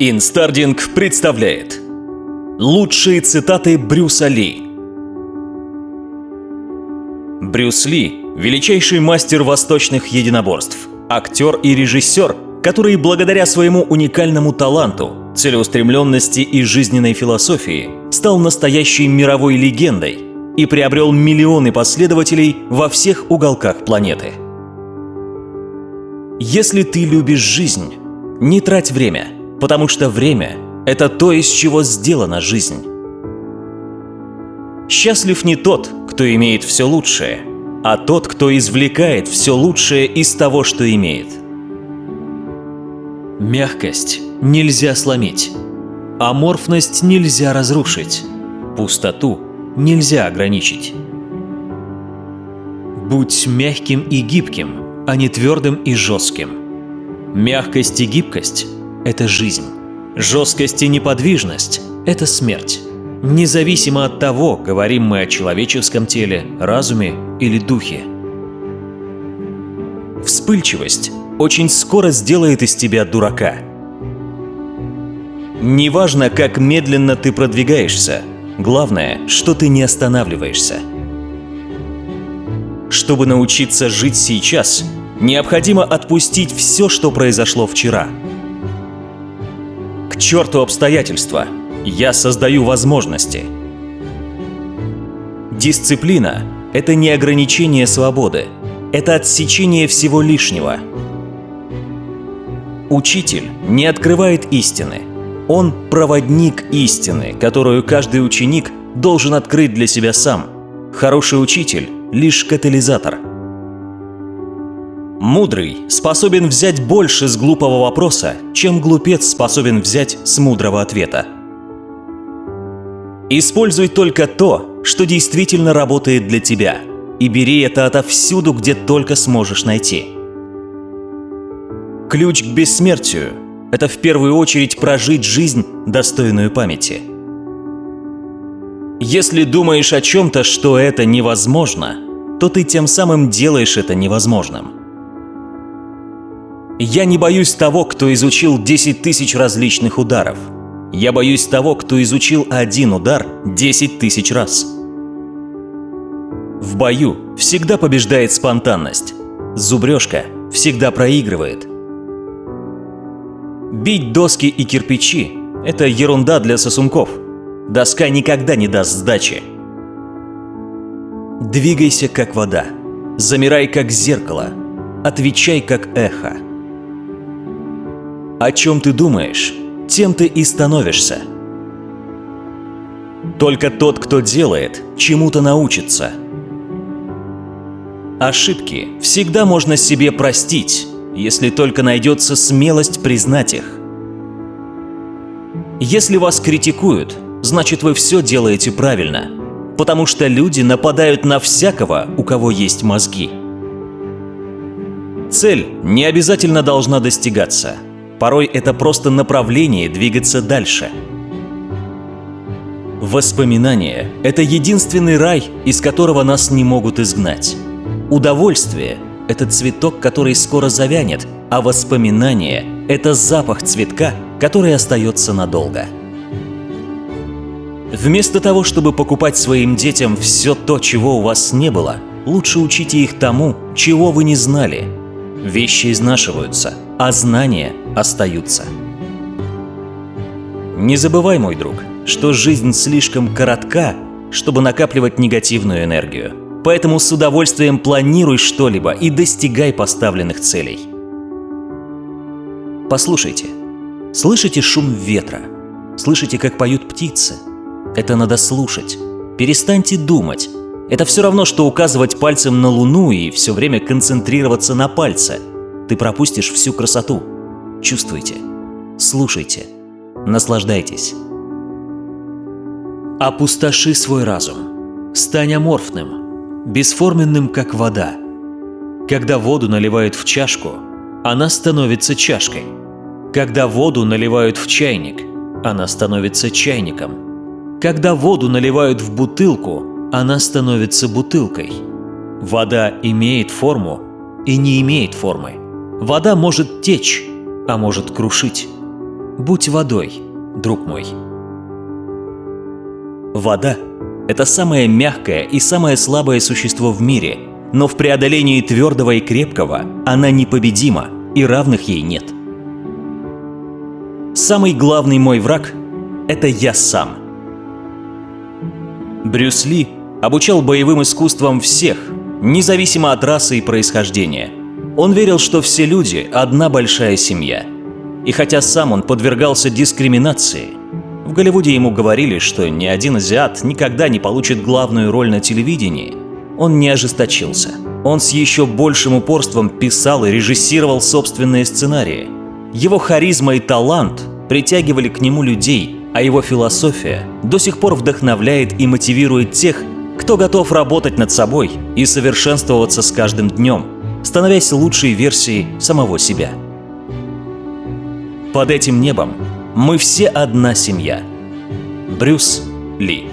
Инстардинг представляет Лучшие цитаты Брюса Ли Брюс Ли – величайший мастер восточных единоборств, актер и режиссер, который благодаря своему уникальному таланту, целеустремленности и жизненной философии стал настоящей мировой легендой и приобрел миллионы последователей во всех уголках планеты. Если ты любишь жизнь, не трать время, потому что время – это то, из чего сделана жизнь. Счастлив не тот, кто имеет все лучшее, а тот, кто извлекает все лучшее из того, что имеет. Мягкость нельзя сломить, аморфность нельзя разрушить, пустоту нельзя ограничить. Будь мягким и гибким, а не твердым и жестким. Мягкость и гибкость – это жизнь. Жесткость и неподвижность – это смерть. Независимо от того, говорим мы о человеческом теле, разуме или духе. Вспыльчивость очень скоро сделает из тебя дурака. Неважно, как медленно ты продвигаешься, главное, что ты не останавливаешься. Чтобы научиться жить сейчас, необходимо отпустить все, что произошло вчера. К черту обстоятельства! Я создаю возможности. Дисциплина – это не ограничение свободы, это отсечение всего лишнего. Учитель не открывает истины. Он – проводник истины, которую каждый ученик должен открыть для себя сам. Хороший учитель – лишь катализатор – Мудрый способен взять больше с глупого вопроса, чем глупец способен взять с мудрого ответа. Используй только то, что действительно работает для тебя, и бери это отовсюду, где только сможешь найти. Ключ к бессмертию – это в первую очередь прожить жизнь, достойную памяти. Если думаешь о чем-то, что это невозможно, то ты тем самым делаешь это невозможным. Я не боюсь того, кто изучил 10 тысяч различных ударов. Я боюсь того, кто изучил один удар 10 тысяч раз. В бою всегда побеждает спонтанность. Зубрежка всегда проигрывает. Бить доски и кирпичи – это ерунда для сосунков. Доска никогда не даст сдачи. Двигайся как вода. Замирай как зеркало. Отвечай как эхо. О чем ты думаешь, тем ты и становишься. Только тот, кто делает, чему-то научится. Ошибки всегда можно себе простить, если только найдется смелость признать их. Если вас критикуют, значит вы все делаете правильно, потому что люди нападают на всякого, у кого есть мозги. Цель не обязательно должна достигаться – Порой это просто направление двигаться дальше. Воспоминания – это единственный рай, из которого нас не могут изгнать. Удовольствие – это цветок, который скоро завянет, а воспоминания – это запах цветка, который остается надолго. Вместо того, чтобы покупать своим детям все то, чего у вас не было, лучше учите их тому, чего вы не знали. Вещи изнашиваются – а знания остаются. Не забывай, мой друг, что жизнь слишком коротка, чтобы накапливать негативную энергию. Поэтому с удовольствием планируй что-либо и достигай поставленных целей. Послушайте. Слышите шум ветра? Слышите, как поют птицы? Это надо слушать. Перестаньте думать. Это все равно, что указывать пальцем на Луну и все время концентрироваться на пальце – ты пропустишь всю красоту. Чувствуйте, слушайте, наслаждайтесь. Опустоши свой разум. Стань аморфным, бесформенным, как вода. Когда воду наливают в чашку, она становится чашкой. Когда воду наливают в чайник, она становится чайником. Когда воду наливают в бутылку, она становится бутылкой. Вода имеет форму и не имеет формы. Вода может течь, а может крушить. Будь водой, друг мой. Вода – это самое мягкое и самое слабое существо в мире, но в преодолении твердого и крепкого она непобедима, и равных ей нет. Самый главный мой враг – это я сам. Брюс Ли обучал боевым искусствам всех, независимо от расы и происхождения. Он верил, что все люди – одна большая семья. И хотя сам он подвергался дискриминации, в Голливуде ему говорили, что ни один азиат никогда не получит главную роль на телевидении, он не ожесточился. Он с еще большим упорством писал и режиссировал собственные сценарии. Его харизма и талант притягивали к нему людей, а его философия до сих пор вдохновляет и мотивирует тех, кто готов работать над собой и совершенствоваться с каждым днем, становясь лучшей версией самого себя. Под этим небом мы все одна семья. Брюс Ли